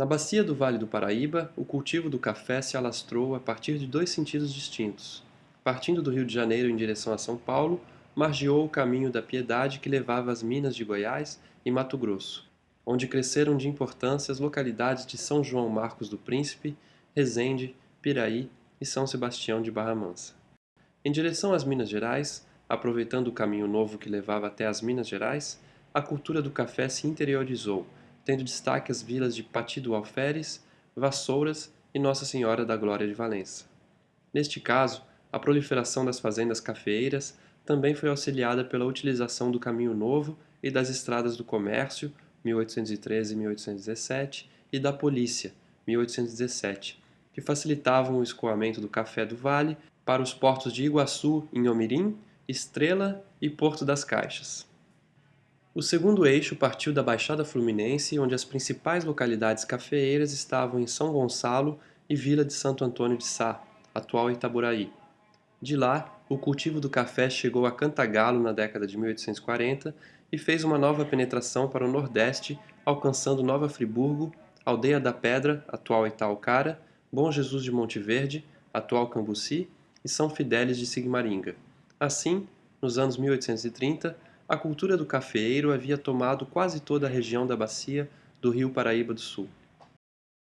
Na bacia do Vale do Paraíba, o cultivo do café se alastrou a partir de dois sentidos distintos. Partindo do Rio de Janeiro em direção a São Paulo, margeou o caminho da Piedade que levava às minas de Goiás e Mato Grosso, onde cresceram de importância as localidades de São João Marcos do Príncipe, Resende, Piraí e São Sebastião de Barra Mansa. Em direção às Minas Gerais, aproveitando o caminho novo que levava até as Minas Gerais, a cultura do café se interiorizou, tendo destaque as vilas de Pati do Alferes, Vassouras e Nossa Senhora da Glória de Valença. Neste caso, a proliferação das fazendas cafeeiras também foi auxiliada pela utilização do Caminho Novo e das Estradas do Comércio, 1813 e 1817, e da Polícia, 1817, que facilitavam o escoamento do café do Vale para os portos de Iguaçu, em Omirim, Estrela e Porto das Caixas. O segundo eixo partiu da Baixada Fluminense, onde as principais localidades cafeeiras estavam em São Gonçalo e Vila de Santo Antônio de Sá, atual Itaboraí. De lá, o cultivo do café chegou a Cantagalo na década de 1840 e fez uma nova penetração para o Nordeste, alcançando Nova Friburgo, Aldeia da Pedra, atual Itaucara, Bom Jesus de Monte Verde, atual Cambuci, e São Fidélis de Sigmaringa. Assim, nos anos 1830, a cultura do cafeeiro havia tomado quase toda a região da bacia do rio Paraíba do Sul.